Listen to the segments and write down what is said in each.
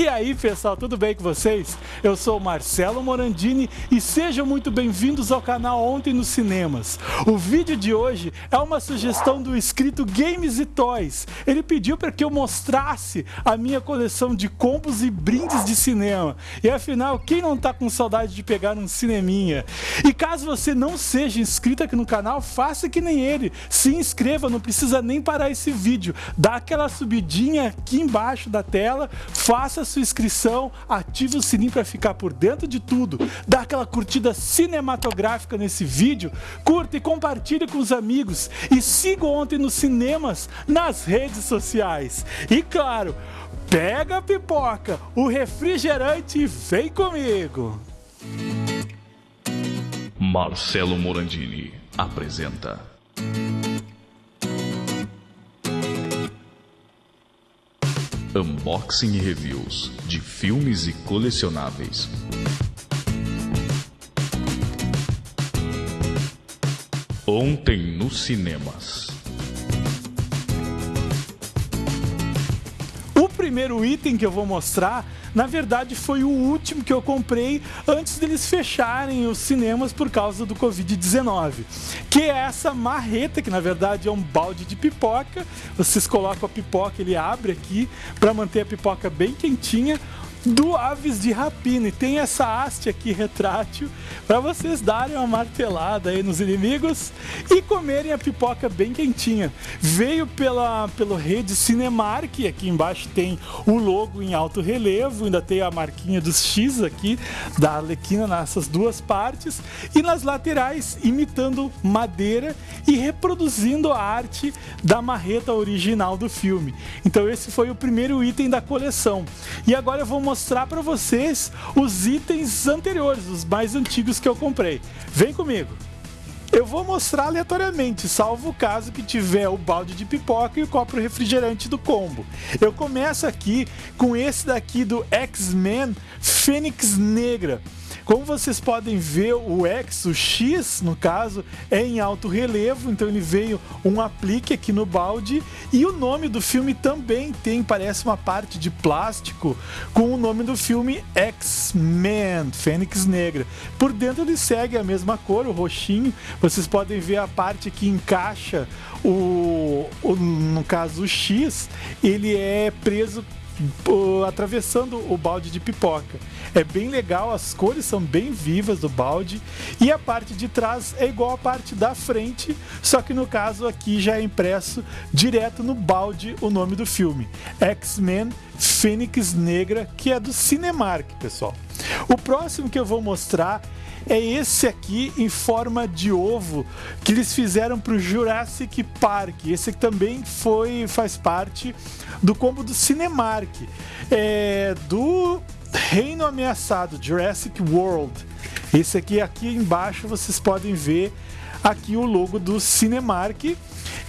E aí pessoal, tudo bem com vocês? Eu sou Marcelo Morandini e sejam muito bem-vindos ao canal Ontem nos Cinemas. O vídeo de hoje é uma sugestão do inscrito Games e Toys. Ele pediu para que eu mostrasse a minha coleção de combos e brindes de cinema. E afinal, quem não tá com saudade de pegar um cineminha? E caso você não seja inscrito aqui no canal, faça que nem ele. Se inscreva, não precisa nem parar esse vídeo. Dá aquela subidinha aqui embaixo da tela, faça sua inscrição, ative o sininho para ficar por dentro de tudo, dá aquela curtida cinematográfica nesse vídeo, curta e compartilhe com os amigos e siga ontem nos cinemas nas redes sociais. E claro, pega a pipoca, o refrigerante e vem comigo. Marcelo Morandini apresenta Unboxing e reviews de filmes e colecionáveis. Ontem nos cinemas. O primeiro item que eu vou mostrar na verdade foi o último que eu comprei antes deles fecharem os cinemas por causa do Covid-19, que é essa marreta, que na verdade é um balde de pipoca. Vocês colocam a pipoca, ele abre aqui para manter a pipoca bem quentinha do Aves de Rapina. E tem essa haste aqui retrátil para vocês darem uma martelada aí nos inimigos e comerem a pipoca bem quentinha. Veio pela pelo rede Cinemark, aqui embaixo tem o logo em alto relevo, ainda tem a marquinha dos X aqui da Arlequina nessas duas partes e nas laterais imitando madeira e reproduzindo a arte da marreta original do filme. Então esse foi o primeiro item da coleção. E agora eu vou mostrar para vocês os itens anteriores, os mais antigos que eu comprei. Vem comigo! Eu vou mostrar aleatoriamente, salvo o caso que tiver o balde de pipoca e o copo refrigerante do combo. Eu começo aqui com esse daqui do X-Men Fênix Negra. Como vocês podem ver, o X, o X no caso, é em alto relevo, então ele veio um aplique aqui no balde e o nome do filme também tem, parece uma parte de plástico com o nome do filme X-Men, Fênix Negra. Por dentro ele segue a mesma cor, o roxinho. Vocês podem ver a parte que encaixa o, o no caso o X, ele é preso atravessando o balde de pipoca. É bem legal, as cores são bem vivas do balde e a parte de trás é igual à parte da frente, só que no caso aqui já é impresso direto no balde o nome do filme, X-Men Fênix Negra, que é do Cinemark, pessoal. O próximo que eu vou mostrar é esse aqui em forma de ovo que eles fizeram para o Jurassic Park. Esse também foi faz parte do combo do Cinemark, é, do Reino Ameaçado, Jurassic World. Esse aqui, aqui embaixo vocês podem ver aqui o logo do Cinemark.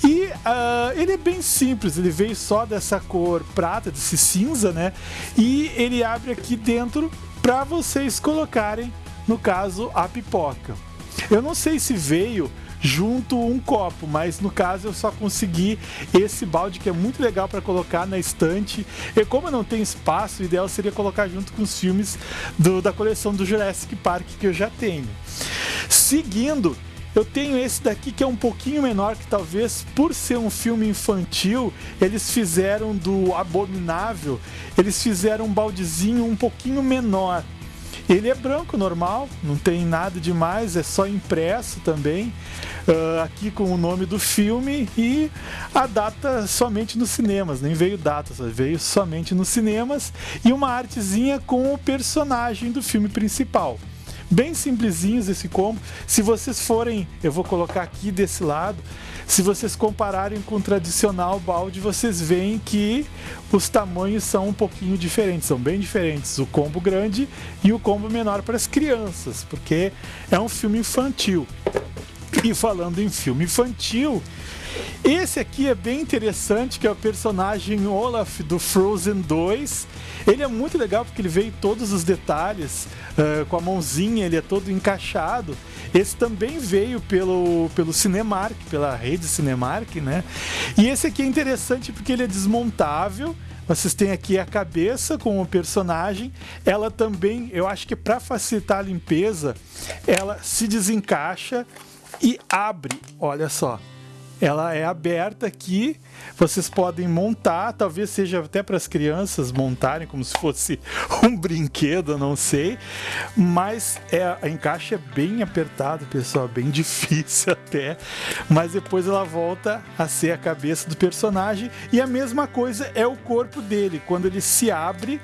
E uh, ele é bem simples, ele veio só dessa cor prata, desse cinza, né? E ele abre aqui dentro para vocês colocarem, no caso, a pipoca. Eu não sei se veio junto um copo, mas no caso eu só consegui esse balde que é muito legal para colocar na estante. E como não tem espaço, o ideal seria colocar junto com os filmes do, da coleção do Jurassic Park que eu já tenho. Seguindo, eu tenho esse daqui que é um pouquinho menor, que talvez por ser um filme infantil, eles fizeram do Abominável, eles fizeram um baldezinho um pouquinho menor. Ele é branco normal, não tem nada demais, é só impresso também, uh, aqui com o nome do filme e a data somente nos cinemas, nem veio data, só veio somente nos cinemas e uma artezinha com o personagem do filme principal bem simplesinhos esse combo. Se vocês forem, eu vou colocar aqui desse lado, se vocês compararem com o tradicional balde, vocês veem que os tamanhos são um pouquinho diferentes, são bem diferentes. O combo grande e o combo menor para as crianças, porque é um filme infantil. E falando em filme infantil, esse aqui é bem interessante, que é o personagem Olaf do Frozen 2. Ele é muito legal porque ele veio todos os detalhes, uh, com a mãozinha, ele é todo encaixado. Esse também veio pelo, pelo Cinemark, pela rede Cinemark, né? E esse aqui é interessante porque ele é desmontável, Vocês têm aqui a cabeça com o personagem. Ela também, eu acho que para facilitar a limpeza, ela se desencaixa e abre. Olha só ela é aberta aqui. Vocês podem montar, talvez seja até para as crianças montarem como se fosse um brinquedo, não sei. Mas é, a é bem apertado, pessoal, bem difícil até. Mas depois ela volta a ser a cabeça do personagem e a mesma coisa é o corpo dele. Quando ele se abre,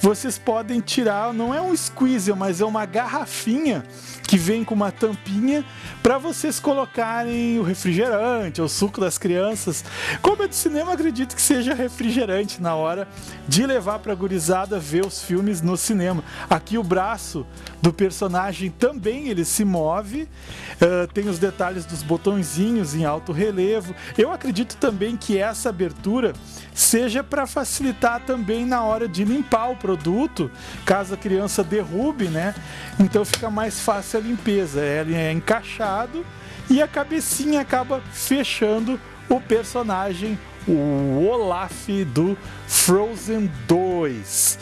vocês podem tirar, não é um squeeze, mas é uma garrafinha que vem com uma tampinha para vocês colocarem o refrigerante, o suco das crianças. Como é de cinema, acredito que seja refrigerante na hora de levar para a gurizada ver os filmes no cinema. Aqui o braço do personagem também ele se move, uh, tem os detalhes dos botõezinhos em alto relevo. Eu acredito também que essa abertura seja para facilitar também na hora de limpar o produto, caso a criança derrube, né? Então fica mais fácil a limpeza. Ele é encaixado e a cabecinha acaba fechando o personagem o Olaf do Frozen 2.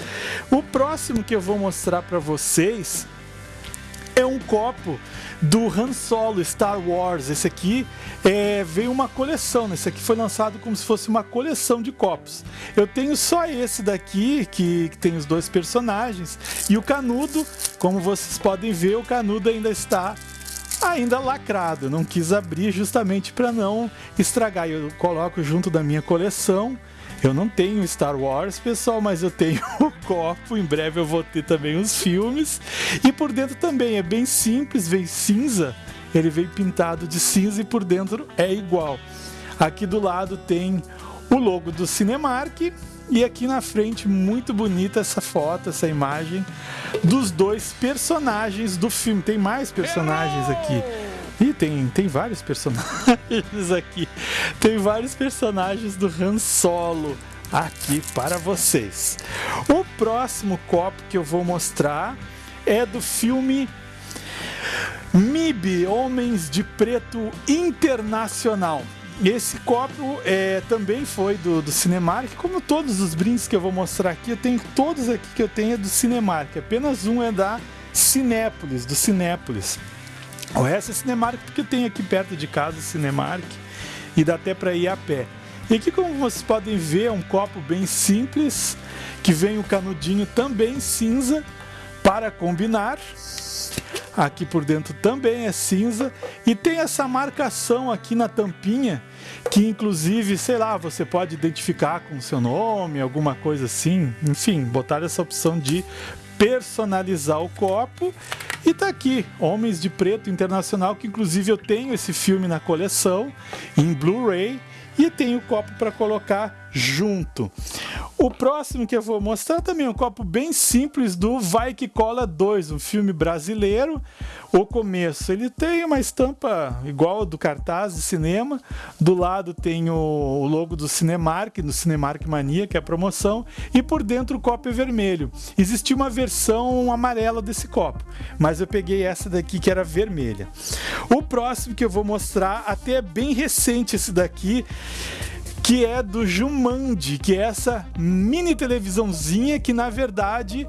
O próximo que eu vou mostrar para vocês é um copo do Han Solo Star Wars. Esse aqui é, veio uma coleção, né? esse aqui foi lançado como se fosse uma coleção de copos. Eu tenho só esse daqui, que, que tem os dois personagens, e o canudo, como vocês podem ver, o canudo ainda está ainda lacrado. Não quis abrir justamente para não estragar. Eu coloco junto da minha coleção. Eu não tenho Star Wars, pessoal, mas eu tenho o copo. Em breve eu vou ter também os filmes. E por dentro também é bem simples, vem cinza. Ele vem pintado de cinza e por dentro é igual. Aqui do lado tem o logo do Cinemark e aqui na frente, muito bonita essa foto, essa imagem dos dois personagens do filme. Tem mais personagens aqui. E tem, tem vários personagens aqui. Tem vários personagens do Han Solo aqui para vocês. O próximo copo que eu vou mostrar é do filme MIB Homens de Preto Internacional. Esse copo é, também foi do, do Cinemark, como todos os brindes que eu vou mostrar aqui, eu tenho todos aqui que eu tenho é do Cinemark. Apenas um é da Cinépolis, do Cinépolis. O resto é Cinemark porque tem aqui perto de casa Cinemark e dá até para ir a pé. E aqui, como vocês podem ver, é um copo bem simples, que vem o canudinho também cinza para combinar. Aqui por dentro também é cinza e tem essa marcação aqui na tampinha que inclusive, sei lá, você pode identificar com o seu nome, alguma coisa assim. Enfim, botar essa opção de personalizar o copo. E tá aqui, Homens de Preto Internacional, que inclusive eu tenho esse filme na coleção em Blu-ray e tenho o copo para colocar junto. O próximo que eu vou mostrar também é um copo bem simples do Vai Que Cola 2, um filme brasileiro. O começo, ele tem uma estampa igual do cartaz de cinema. Do lado tem o logo do Cinemark, do Cinemark Mania, que é a promoção. E por dentro o copo é vermelho. Existia uma versão amarela desse copo, mas eu peguei essa daqui que era vermelha. O próximo que eu vou mostrar, até é bem recente esse daqui que é do Jumanji, que é essa mini televisãozinha que na verdade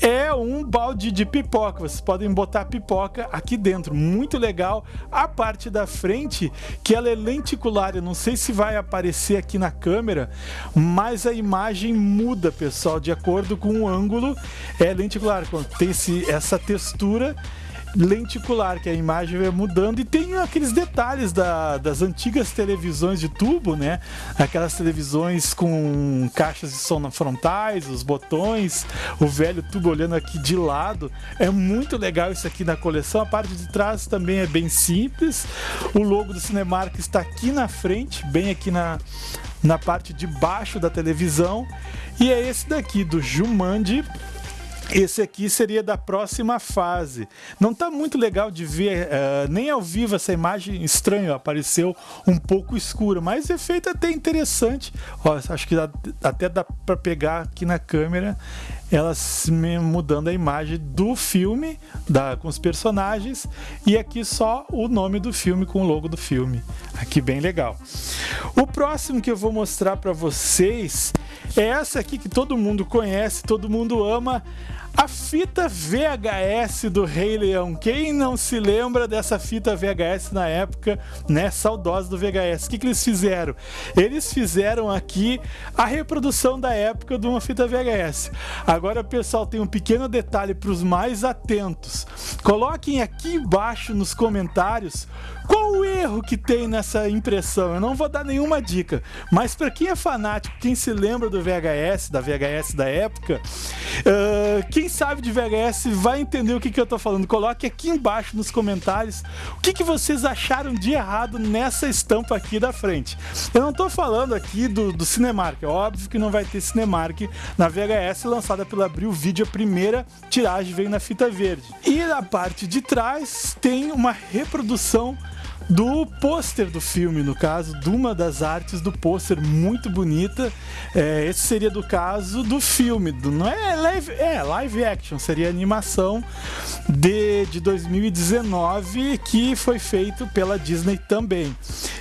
é um balde de pipoca. Vocês podem botar pipoca aqui dentro. Muito legal. A parte da frente, que ela é lenticular. Eu não sei se vai aparecer aqui na câmera, mas a imagem muda, pessoal, de acordo com o ângulo. É lenticular. Tem esse, essa textura lenticular, que a imagem vai mudando e tem aqueles detalhes da, das antigas televisões de tubo, né? Aquelas televisões com caixas de som frontais, os botões, o velho tubo olhando aqui de lado. É muito legal isso aqui na coleção. A parte de trás também é bem simples. O logo do Cinemark está aqui na frente, bem aqui na, na parte de baixo da televisão. E é esse daqui do Jumanji esse aqui seria da próxima fase. Não está muito legal de ver, uh, nem ao vivo essa imagem estranha, apareceu um pouco escura, mas efeito até interessante. Ó, acho que dá, até dá para pegar aqui na câmera ela mudando a imagem do filme da, com os personagens e aqui só o nome do filme com o logo do filme. Aqui bem legal. O próximo que eu vou mostrar para vocês é essa aqui que todo mundo conhece, todo mundo ama, a fita VHS do Rei Leão. Quem não se lembra dessa fita VHS na época, né? Saudosa do VHS. O que, que eles fizeram? Eles fizeram aqui a reprodução da época de uma fita VHS. Agora, pessoal, tem um pequeno detalhe para os mais atentos. Coloquem aqui embaixo nos comentários qual o erro que tem nessa impressão. Eu não vou dar nenhuma dica, mas para quem é fanático, quem se lembra do VHS, da VHS da época, uh, quem sabe de VHS vai entender o que, que eu tô falando. Coloque aqui embaixo nos comentários o que, que vocês acharam de errado nessa estampa aqui da frente. Eu não tô falando aqui do, do Cinemark, é óbvio que não vai ter Cinemark na VHS lançada pela Abril Vídeo, a primeira tiragem veio na fita verde. E na parte de trás tem uma reprodução do pôster do filme, no caso, de uma das artes do pôster muito bonita. É, esse seria do caso do filme, do, não é live, é live action, seria animação de, de 2019 que foi feito pela Disney também.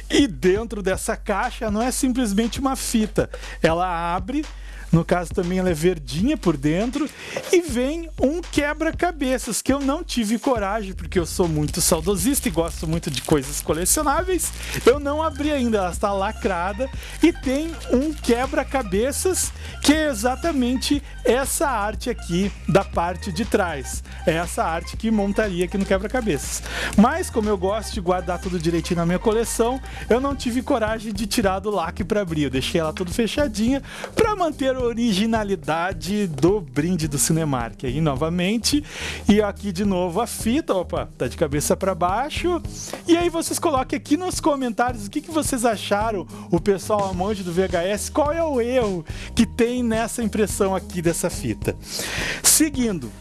E dentro dessa caixa não é simplesmente uma fita, ela abre no caso também ela é verdinha por dentro e vem um quebra-cabeças que eu não tive coragem porque eu sou muito saudosista e gosto muito de coisas colecionáveis. Eu não abri ainda, ela está lacrada e tem um quebra-cabeças que é exatamente essa arte aqui da parte de trás. É essa arte que montaria aqui no quebra-cabeças. Mas como eu gosto de guardar tudo direitinho na minha coleção, eu não tive coragem de tirar do lacre para abrir. Eu deixei ela tudo fechadinha para manter originalidade do brinde do Cinemark. Aí novamente, e aqui de novo a fita, opa, tá de cabeça para baixo. E aí vocês coloquem aqui nos comentários o que, que vocês acharam, o pessoal amante do VHS, qual é o erro que tem nessa impressão aqui dessa fita. Seguindo,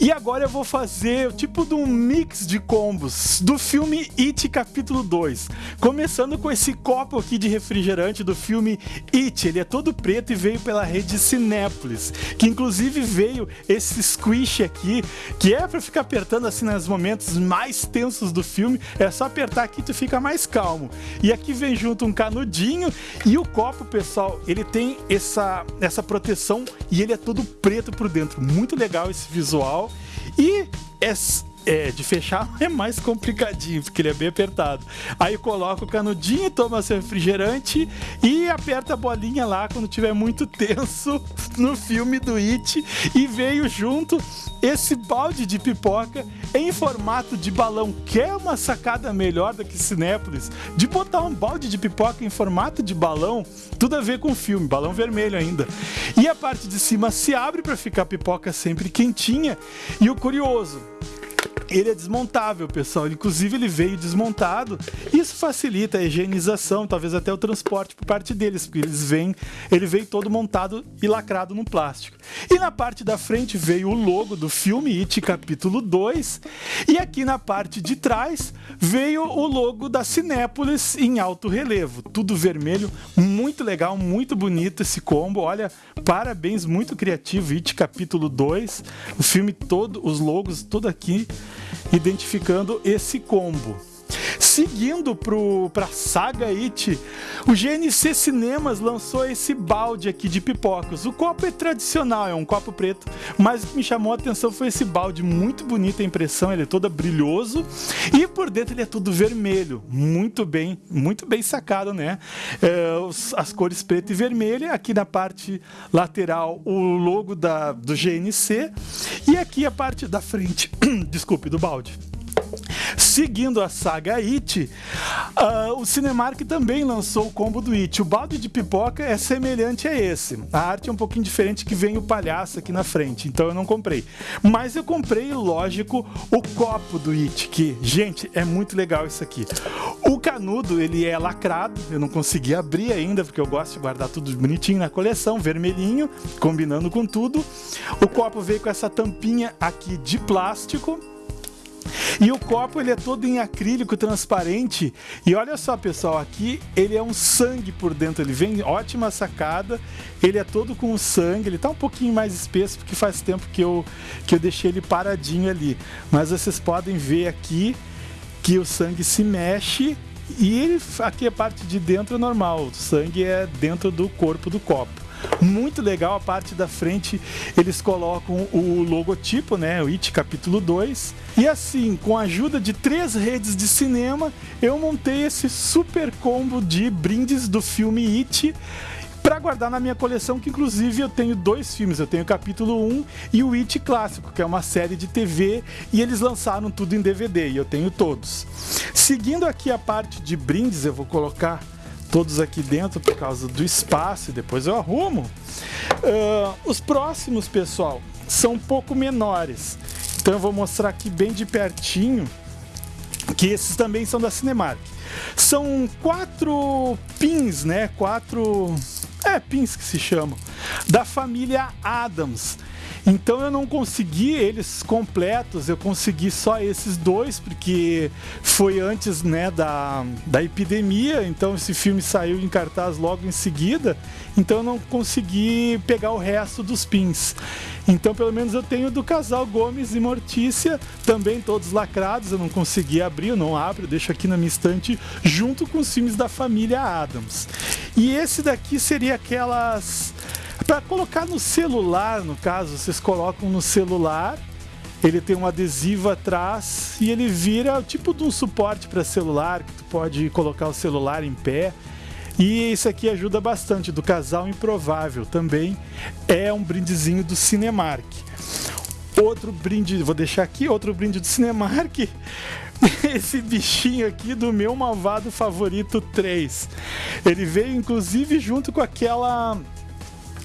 e agora eu vou fazer tipo de um mix de combos do filme It capítulo 2. Começando com esse copo aqui de refrigerante do filme It. Ele é todo preto e veio pela rede Cinépolis. Que inclusive veio esse squish aqui, que é para ficar apertando assim nos momentos mais tensos do filme. É só apertar aqui tu fica mais calmo. E aqui vem junto um canudinho e o copo, pessoal, ele tem essa, essa proteção e ele é todo preto por dentro. Muito legal esse visual. E é, é, de fechar é mais complicadinho, porque ele é bem apertado. Aí coloca o canudinho, toma seu refrigerante e aperta a bolinha lá quando tiver muito tenso no filme do It. E veio junto esse balde de pipoca em formato de balão. Quer é uma sacada melhor do que Cinépolis? De botar um balde de pipoca em formato de balão, tudo a ver com o filme, balão vermelho ainda. E a parte de cima se abre para ficar a pipoca sempre quentinha. E o curioso, ele é desmontável, pessoal. Inclusive, ele veio desmontado. Isso facilita a higienização, talvez até o transporte por parte deles, porque eles vêm, ele veio todo montado e lacrado no plástico. E na parte da frente veio o logo do filme It capítulo 2, e aqui na parte de trás veio o logo da Cinépolis em alto relevo, tudo vermelho, muito legal, muito bonito esse combo. Olha, parabéns, muito criativo It capítulo 2. O filme todo, os logos tudo aqui identificando esse combo. Seguindo para a saga It, o GNC Cinemas lançou esse balde aqui de pipocas. O copo é tradicional, é um copo preto, mas o que me chamou a atenção foi esse balde, muito bonita a impressão, ele é todo brilhoso e por dentro ele é todo vermelho, muito bem, muito bem sacado, né? É, os, as cores preto e vermelho, aqui na parte lateral o logo da, do GNC e aqui a parte da frente, desculpe, do balde. Seguindo a saga It, uh, o Cinemark também lançou o combo do It. O balde de pipoca é semelhante a esse. A arte é um pouquinho diferente que vem o palhaço aqui na frente, então eu não comprei. Mas eu comprei, lógico, o copo do It, que, gente, é muito legal isso aqui. O canudo, ele é lacrado, eu não consegui abrir ainda, porque eu gosto de guardar tudo bonitinho na coleção, vermelhinho, combinando com tudo. O copo veio com essa tampinha aqui de plástico, e o copo ele é todo em acrílico transparente. E olha só, pessoal, aqui ele é um sangue por dentro. Ele vem ótima sacada. Ele é todo com sangue. Ele tá um pouquinho mais espesso porque faz tempo que eu que eu deixei ele paradinho ali. Mas vocês podem ver aqui que o sangue se mexe e ele, aqui a parte de dentro é normal. O sangue é dentro do corpo do copo. muito legal. A parte da frente eles colocam o logotipo, né? O IT capítulo 2. E assim, com a ajuda de três redes de cinema, eu montei esse super combo de brindes do filme It para guardar na minha coleção, que inclusive eu tenho dois filmes. Eu tenho o capítulo 1 e o It Clássico, que é uma série de TV, e eles lançaram tudo em DVD, e eu tenho todos. Seguindo aqui a parte de brindes, eu vou colocar todos aqui dentro por causa do espaço e depois eu arrumo. Uh, os próximos, pessoal, são um pouco menores. Então eu vou mostrar aqui bem de pertinho que esses também são da Cinemark. São quatro pins, né? Quatro é pins que se chamam da família Adams. Então eu não consegui eles completos, eu consegui só esses dois, porque foi antes né, da, da epidemia, então esse filme saiu em cartaz logo em seguida, então eu não consegui pegar o resto dos pins. Então pelo menos eu tenho do casal Gomes e Mortícia, também todos lacrados, eu não consegui abrir, eu não abro, eu deixo aqui na minha estante, junto com os filmes da família Adams. E esse daqui seria aquelas para colocar no celular, no caso, vocês colocam no celular, ele tem um adesivo atrás e ele vira tipo de um suporte para celular, que tu pode colocar o celular em pé. E isso aqui ajuda bastante, do Casal Improvável também. É um brindezinho do Cinemark. Outro brinde, vou deixar aqui, outro brinde do Cinemark. Esse bichinho aqui do meu malvado favorito 3. Ele veio inclusive junto com aquela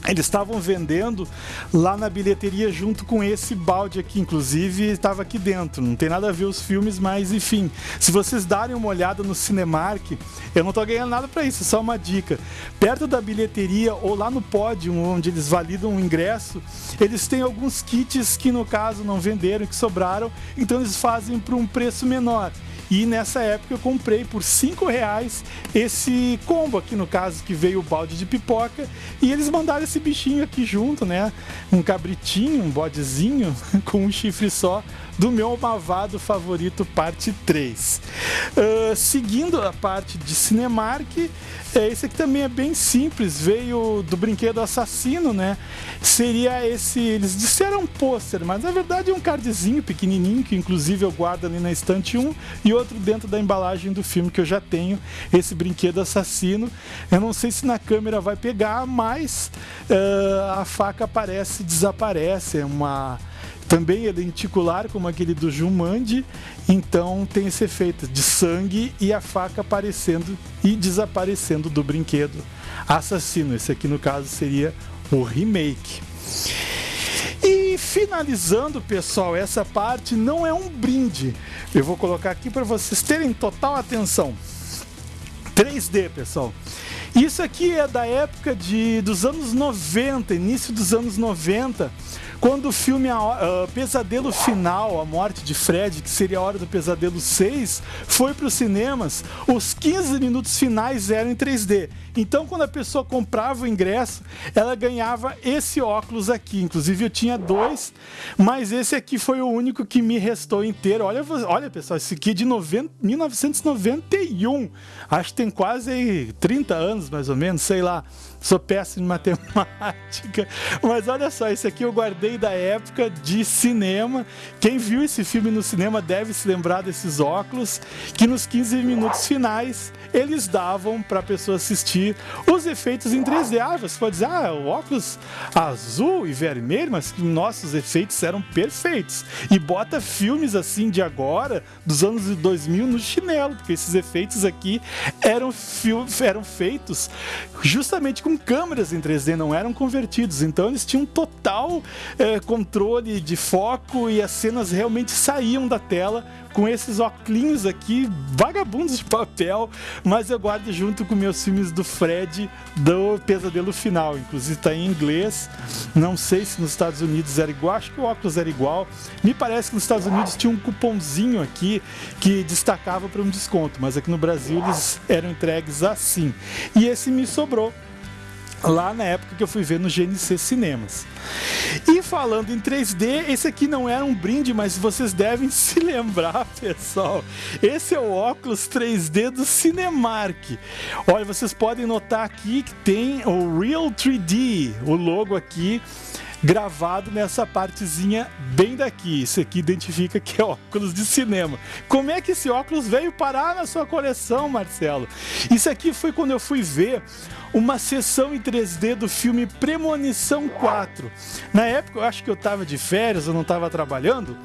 eles estavam vendendo lá na bilheteria junto com esse balde aqui, inclusive estava aqui dentro. Não tem nada a ver os filmes, mas enfim, se vocês darem uma olhada no Cinemark, eu não estou ganhando nada para isso, só uma dica. Perto da bilheteria ou lá no pódio onde eles validam o ingresso, eles têm alguns kits que no caso não venderam, que sobraram, então eles fazem por um preço menor. E nessa época eu comprei por 5 reais esse combo aqui, no caso, que veio o balde de pipoca. E eles mandaram esse bichinho aqui junto, né? Um cabritinho, um bodezinho com um chifre só do meu malvado favorito, parte 3. Uh, seguindo a parte de Cinemark, é, esse aqui também é bem simples, veio do brinquedo assassino, né? Seria esse, eles disseram pôster, mas na verdade é um cardzinho pequenininho, que inclusive eu guardo ali na estante 1, e outro dentro da embalagem do filme que eu já tenho, esse brinquedo assassino. Eu não sei se na câmera vai pegar, mas uh, a faca aparece e desaparece, é uma também é lenticular, como aquele do Jumandi, então tem esse efeito de sangue e a faca aparecendo e desaparecendo do brinquedo assassino. Esse aqui, no caso, seria o remake. E finalizando, pessoal, essa parte não é um brinde. Eu vou colocar aqui para vocês terem total atenção. 3D, pessoal. Isso aqui é da época de, dos anos 90, início dos anos 90 quando o filme uh, Pesadelo Final, A Morte de Fred, que seria a hora do Pesadelo 6, foi para os cinemas, os 15 minutos finais eram em 3D. Então, quando a pessoa comprava o ingresso, ela ganhava esse óculos aqui. Inclusive, eu tinha dois, mas esse aqui foi o único que me restou inteiro. Olha, olha pessoal, esse aqui é de 90, 1991. Acho que tem quase 30 anos, mais ou menos, sei lá. Sou péssimo em matemática. Mas olha só, esse aqui eu guardei da época de cinema. Quem viu esse filme no cinema deve se lembrar desses óculos, que nos 15 minutos finais eles davam para a pessoa assistir os efeitos em 3D. Ah, você pode dizer, ah, o óculos azul e vermelho, mas nossos efeitos eram perfeitos. E bota filmes assim de agora, dos anos 2000, no chinelo, porque esses efeitos aqui eram, eram feitos justamente com câmeras em 3D, não eram convertidos. Então eles tinham total é, controle de foco e as cenas realmente saíam da tela com esses óculos aqui, vagabundos de papel, mas eu guardo junto com meus filmes do Fred do Pesadelo Final. Inclusive está em inglês. Não sei se nos Estados Unidos era igual, acho que o óculos era igual. Me parece que nos Estados Unidos tinha um cupomzinho aqui que destacava para um desconto, mas aqui no Brasil eles eram entregues assim. E esse me sobrou lá na época que eu fui ver no GNC Cinemas. E falando em 3D, esse aqui não era um brinde, mas vocês devem se lembrar, pessoal. Esse é o óculos 3D do Cinemark. Olha, vocês podem notar aqui que tem o Real 3D, o logo aqui gravado nessa partezinha bem daqui. Isso aqui identifica que é óculos de cinema. Como é que esse óculos veio parar na sua coleção, Marcelo? Isso aqui foi quando eu fui ver uma sessão em 3D do filme Premonição 4. Na época, eu acho que eu estava de férias, eu não estava trabalhando,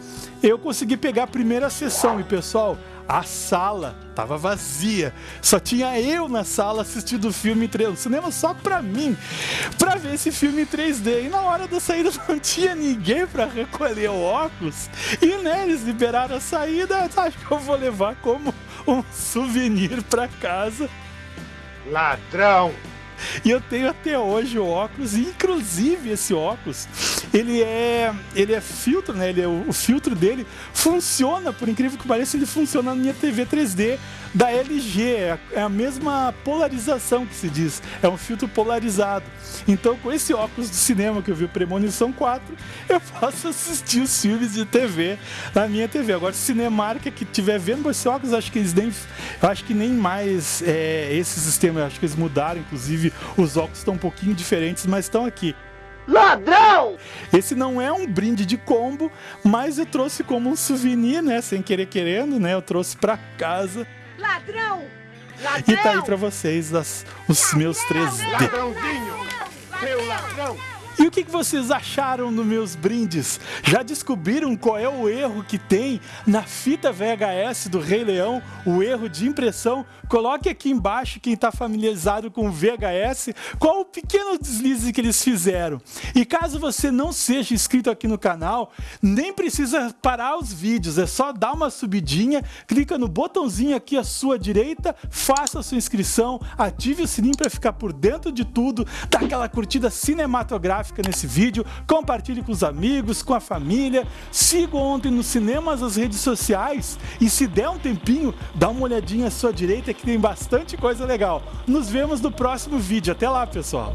eu consegui pegar a primeira sessão e, pessoal, a sala estava vazia. Só tinha eu na sala assistindo o filme em 3D, cinema só para mim, para ver esse filme em 3D. E na hora da saída não tinha ninguém para recolher o óculos. E né, eles liberaram a saída, acho que eu vou levar como um souvenir para casa. Ladrão! E eu tenho até hoje o óculos, inclusive esse óculos, ele é, ele é filtro, né? Ele é, o, o filtro dele funciona, por incrível que pareça, ele funciona na minha TV 3D da LG, é, é a mesma polarização que se diz, é um filtro polarizado. Então, com esse óculos de cinema que eu vi Premonição 4, eu posso assistir os filmes de TV na minha TV. Agora, se Cinemark que estiver vendo esse óculos, acho que eles nem, acho que nem mais é, esse sistema, acho que eles mudaram, inclusive os óculos estão um pouquinho diferentes, mas estão aqui. Ladrão! Esse não é um brinde de combo, mas eu trouxe como um souvenir, né? Sem querer querendo, né? Eu trouxe para casa. Ladrão! Ladrão! E tá aí para vocês as, os ladrão, meus 3D. Ladrãozinho! Seu ladrão! E o que vocês acharam dos meus brindes? Já descobriram qual é o erro que tem na fita VHS do Rei Leão? O erro de impressão? Coloque aqui embaixo quem está familiarizado com VHS, qual o pequeno deslize que eles fizeram. E caso você não seja inscrito aqui no canal, nem precisa parar os vídeos, é só dar uma subidinha, clica no botãozinho aqui à sua direita, faça a sua inscrição, ative o sininho para ficar por dentro de tudo, dá aquela curtida cinematográfica gráfica nesse vídeo, compartilhe com os amigos, com a família, siga ontem nos cinemas as redes sociais e se der um tempinho, dá uma olhadinha à sua direita que tem bastante coisa legal. Nos vemos no próximo vídeo. Até lá, pessoal!